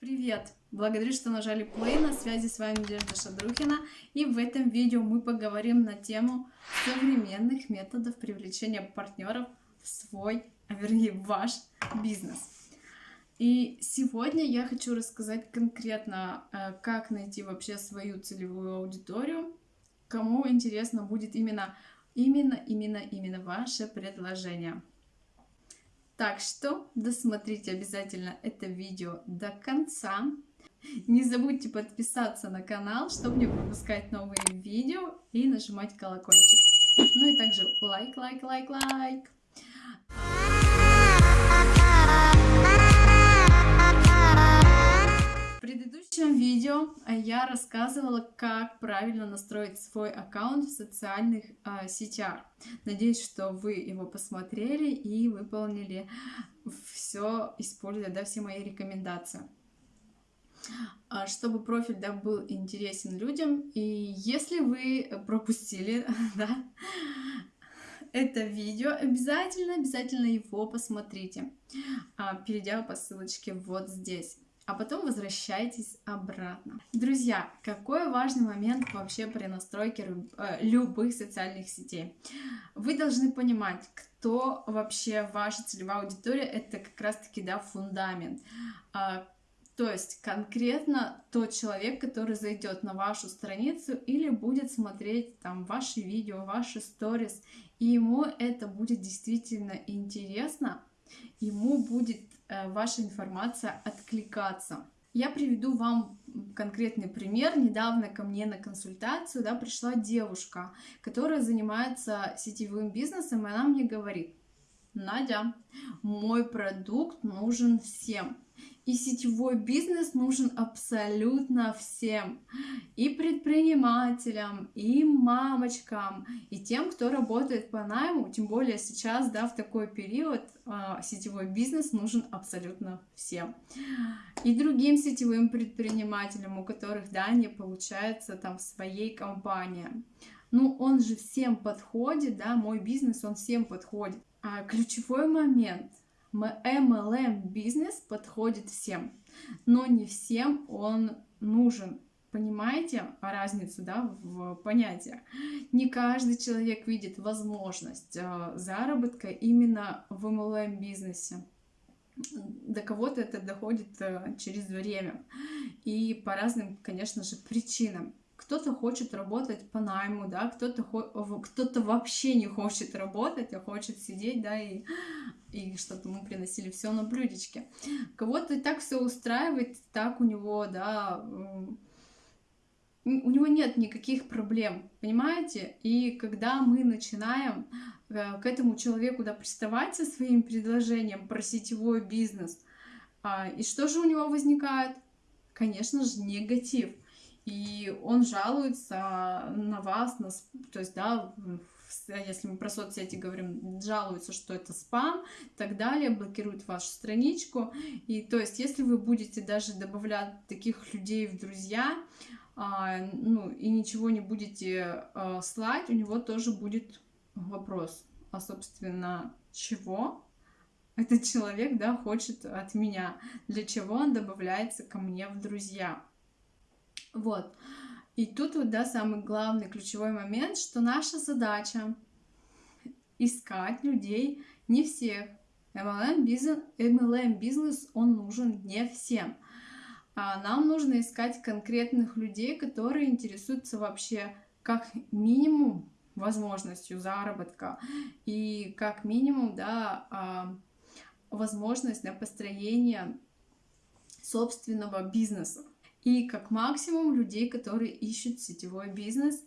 Привет! Благодарю, что нажали play. На связи с вами Надежда Шадрухина. И в этом видео мы поговорим на тему современных методов привлечения партнеров в свой, а вернее в ваш бизнес. И сегодня я хочу рассказать конкретно, э, как найти вообще свою целевую аудиторию, кому интересно будет именно, именно, именно, именно ваше предложение. Так что досмотрите обязательно это видео до конца. Не забудьте подписаться на канал, чтобы не пропускать новые видео и нажимать колокольчик. Ну и также лайк, лайк, лайк, лайк. Предыдущем видео а, я рассказывала, как правильно настроить свой аккаунт в социальных э, сетях. Надеюсь, что вы его посмотрели и выполнили все, используя да, все мои рекомендации а, чтобы профиль да, был интересен людям. И если вы пропустили да, это видео, обязательно, обязательно его посмотрите, перейдя по ссылочке вот здесь а потом возвращайтесь обратно. Друзья, какой важный момент вообще при настройке э, любых социальных сетей. Вы должны понимать, кто вообще ваша целевая аудитория, это как раз-таки, да, фундамент. А, то есть конкретно тот человек, который зайдет на вашу страницу или будет смотреть там ваши видео, ваши сторис, и ему это будет действительно интересно, ему будет ваша информация откликаться. Я приведу вам конкретный пример. Недавно ко мне на консультацию да, пришла девушка, которая занимается сетевым бизнесом, и она мне говорит, Надя, мой продукт нужен всем. И сетевой бизнес нужен абсолютно всем. И предпринимателям, и мамочкам, и тем, кто работает по найму. Тем более сейчас, да, в такой период а, сетевой бизнес нужен абсолютно всем. И другим сетевым предпринимателям, у которых, да, не получается там в своей компании. Ну, он же всем подходит, да, мой бизнес, он всем подходит. А ключевой момент – MLM бизнес подходит всем, но не всем он нужен. Понимаете разницу да, в понятиях? Не каждый человек видит возможность э, заработка именно в MLM бизнесе. До кого-то это доходит э, через время и по разным, конечно же, причинам кто-то хочет работать по найму, да, кто-то кто-то вообще не хочет работать, а хочет сидеть, да, и, и чтобы ему приносили все на блюдечке. Кого-то и так все устраивает, так у него, да, у него нет никаких проблем, понимаете? И когда мы начинаем э, к этому человеку да, приставать со своим предложением про сетевой бизнес, а, и что же у него возникает? Конечно же, негатив и он жалуется на вас, на, то есть, да, если мы про соцсети говорим, жалуется, что это спам и так далее, блокирует вашу страничку. И то есть, если вы будете даже добавлять таких людей в друзья, а, ну, и ничего не будете а, слать, у него тоже будет вопрос, а, собственно, чего этот человек, да, хочет от меня, для чего он добавляется ко мне в друзья. Вот. И тут вот, да, самый главный ключевой момент, что наша задача искать людей, не всех. MLM бизнес, MLM бизнес, он нужен не всем. А нам нужно искать конкретных людей, которые интересуются вообще как минимум возможностью заработка и как минимум, да, а, возможность на построение собственного бизнеса и как максимум людей, которые ищут сетевой бизнес.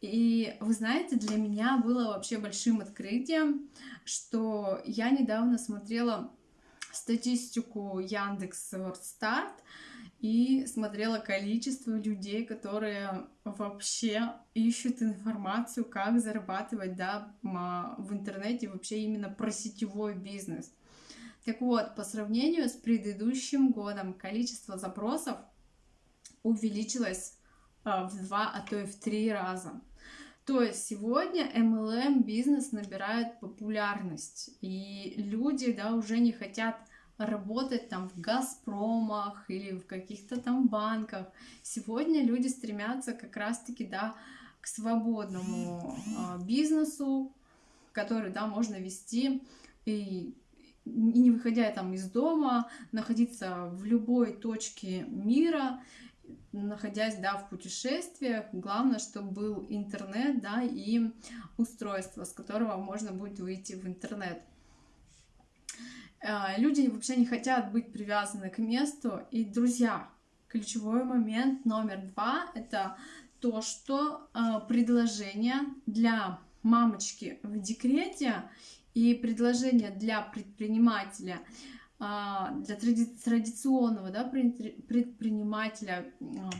И вы знаете, для меня было вообще большим открытием, что я недавно смотрела статистику Яндекс Старт и смотрела количество людей, которые вообще ищут информацию, как зарабатывать да, в интернете вообще именно про сетевой бизнес. Так вот, по сравнению с предыдущим годом количество запросов увеличилась а, в два, а то и в три раза. То есть сегодня MLM бизнес набирает популярность, и люди да, уже не хотят работать там в Газпромах или в каких-то там банках. Сегодня люди стремятся как раз-таки, да, к свободному э, бизнесу, который, да, можно вести и не выходя там из дома, находиться в любой точке мира, находясь, да, в путешествиях, главное, чтобы был интернет, да, и устройство, с которого можно будет выйти в интернет. А, люди вообще не хотят быть привязаны к месту. И, друзья, ключевой момент номер два — это то, что а, предложение для мамочки в декрете и предложение для предпринимателя — для тради традиционного да, предпринимателя, а,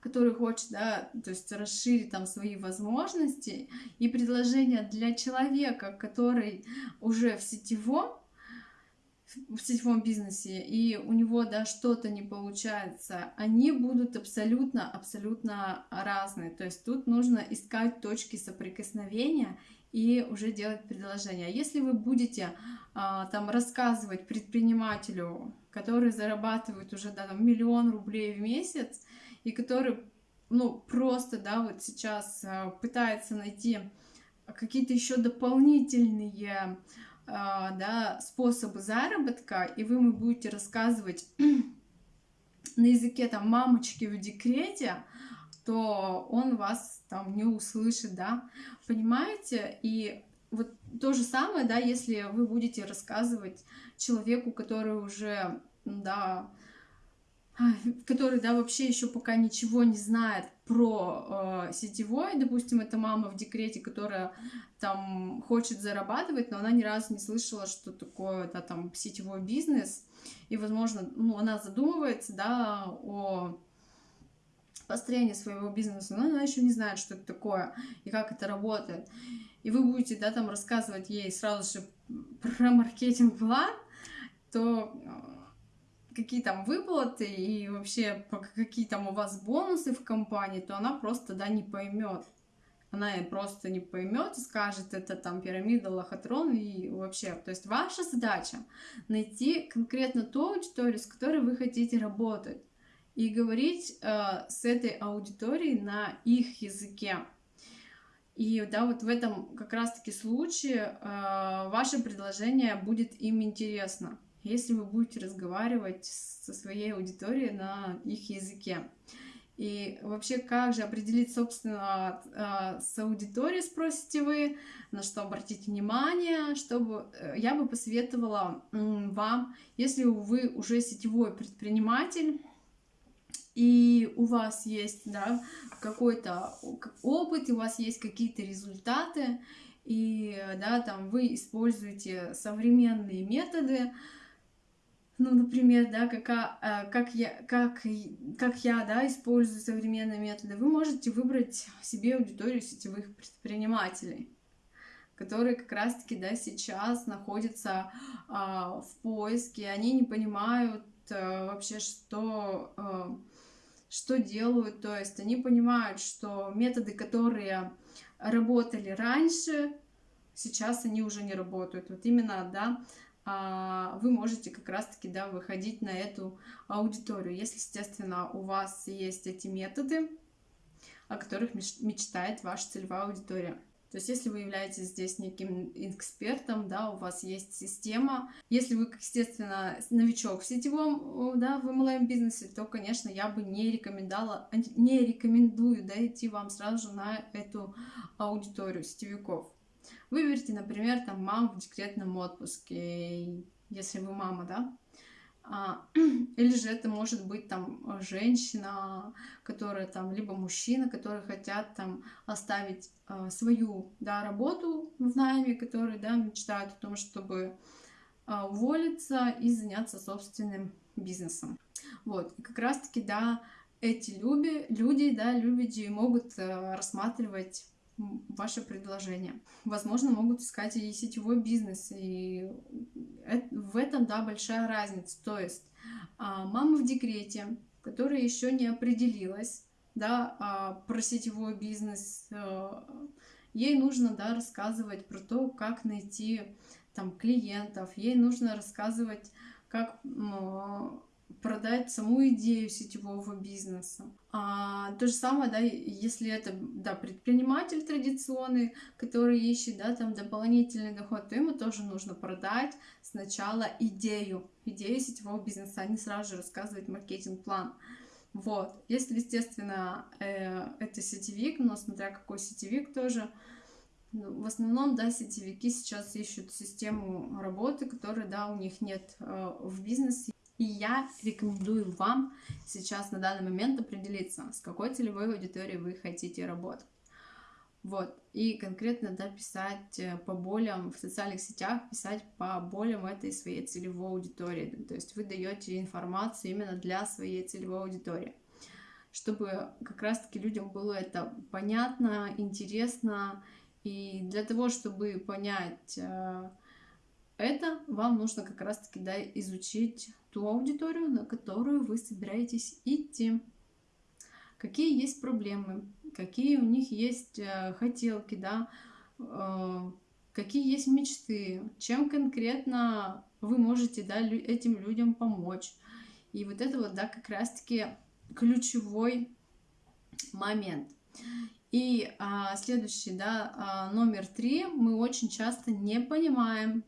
который хочет, да, то есть расширить там свои возможности, и предложение для человека, который уже в сетевом, в сетевом бизнесе, и у него, да, что-то не получается, они будут абсолютно, абсолютно разные. То есть тут нужно искать точки соприкосновения и уже делать предложение. А если вы будете а, там рассказывать предпринимателю, который зарабатывает уже да, там, миллион рублей в месяц, и который ну, просто, да, вот сейчас а, пытается найти какие-то еще дополнительные да, способы заработка, и вы ему будете рассказывать на языке там мамочки в декрете, то он вас там не услышит, да, понимаете? И вот то же самое, да, если вы будете рассказывать человеку, который уже, да, который, да, вообще еще пока ничего не знает про э, сетевой, допустим, это мама в декрете, которая там хочет зарабатывать, но она ни разу не слышала, что такое, да, там, сетевой бизнес, и, возможно, ну, она задумывается, да, о построение своего бизнеса, но она еще не знает, что это такое и как это работает. И вы будете, да, там рассказывать ей сразу же про маркетинг-план, то э, какие там выплаты и вообще какие там у вас бонусы в компании, то она просто, да, не поймет. Она просто не поймет и скажет, это там пирамида, лохотрон и вообще. То есть ваша задача найти конкретно ту аудиторию, с которой вы хотите работать и говорить э, с этой аудиторией на их языке. И да, вот в этом как раз-таки случае э, ваше предложение будет им интересно, если вы будете разговаривать со своей аудиторией на их языке. И вообще, как же определить, собственно, э, с аудиторией, спросите вы, на что обратить внимание, чтобы э, я бы посоветовала вам, если вы уже сетевой предприниматель, и у вас есть да, какой-то опыт, и у вас есть какие-то результаты, и да, там вы используете современные методы, ну, например, да, как, а, как, я, как, как я да, использую современные методы, вы можете выбрать себе аудиторию сетевых предпринимателей которые как раз-таки да, сейчас находятся а, в поиске, они не понимают а, вообще, что а, что делают, то есть они понимают, что методы, которые работали раньше, сейчас они уже не работают. Вот именно, да, а, вы можете как раз-таки, да, выходить на эту аудиторию, если, естественно, у вас есть эти методы, о которых мечтает ваша целевая аудитория. То есть, если вы являетесь здесь неким экспертом, да, у вас есть система, если вы, естественно, новичок в сетевом, да, в MLM бизнесе, то, конечно, я бы не рекомендовала, не рекомендую, да, идти вам сразу же на эту аудиторию сетевиков. Выберите, например, там маму в декретном отпуске, если вы мама, да, или же это может быть там женщина, которая там, либо мужчина, которые хотят там оставить а, свою, да, работу в найме, которые, да, мечтают о том, чтобы а, уволиться и заняться собственным бизнесом. Вот, и как раз-таки, да, эти люби, люди, да, люди могут рассматривать ваше предложение. Возможно, могут искать и сетевой бизнес, и в этом, да, большая разница. То есть а, мама в декрете, которая еще не определилась, да, а, про сетевой бизнес, а, ей нужно, да, рассказывать про то, как найти там клиентов, ей нужно рассказывать, как продать саму идею сетевого бизнеса. А, то же самое, да, если это да, предприниматель традиционный, который ищет да, там дополнительный доход, то ему тоже нужно продать сначала идею, идею сетевого бизнеса, а не сразу же рассказывать маркетинг-план. Вот. Если, естественно, э, это сетевик, но смотря какой сетевик тоже, ну, в основном, да, сетевики сейчас ищут систему работы, которой, да, у них нет э, в бизнесе. И я рекомендую вам сейчас на данный момент определиться, с какой целевой аудиторией вы хотите работать. Вот, и конкретно, да, писать э, по болям в социальных сетях, писать по болям этой своей целевой аудитории. То есть вы даете информацию именно для своей целевой аудитории, чтобы как раз-таки людям было это понятно, интересно. И для того, чтобы понять э, это, вам нужно как раз-таки, да, изучить ту аудиторию, на которую вы собираетесь идти. Какие есть проблемы, какие у них есть э, хотелки, да, э, какие есть мечты, чем конкретно вы можете да, этим людям помочь. И вот это вот, да, как раз-таки ключевой момент. И а, следующий, да, а, номер три, мы очень часто не понимаем,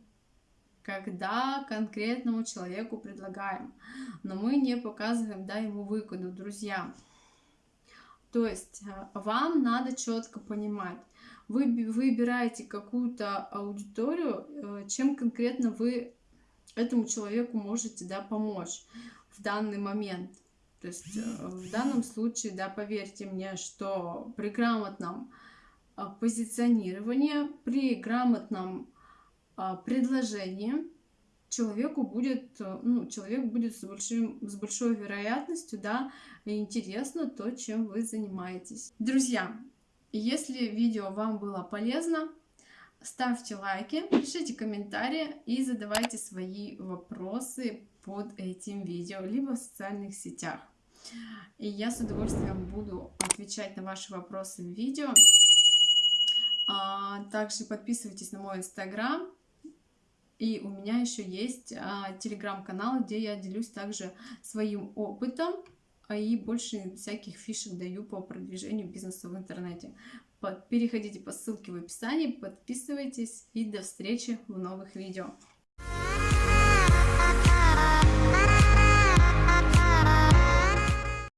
когда конкретному человеку предлагаем, но мы не показываем да, ему выгоду, друзья. То есть э, вам надо четко понимать, вы выбираете какую-то аудиторию, э, чем конкретно вы этому человеку можете да, помочь в данный момент. То есть э, в данном случае, да, поверьте мне, что при грамотном позиционировании, при грамотном а, предложение человеку будет, э, ну, человек будет с, большим, с большой вероятностью, да, интересно то, чем вы занимаетесь. Друзья, если видео вам было полезно, ставьте лайки, пишите комментарии и задавайте свои вопросы под этим видео, либо в социальных сетях. И я с удовольствием буду отвечать на ваши вопросы в видео. А, также подписывайтесь на мой инстаграм, и у меня еще есть а, телеграм-канал, где я делюсь также своим опытом а и больше всяких фишек даю по продвижению бизнеса в интернете. Переходите по ссылке в описании, подписывайтесь и до встречи в новых видео.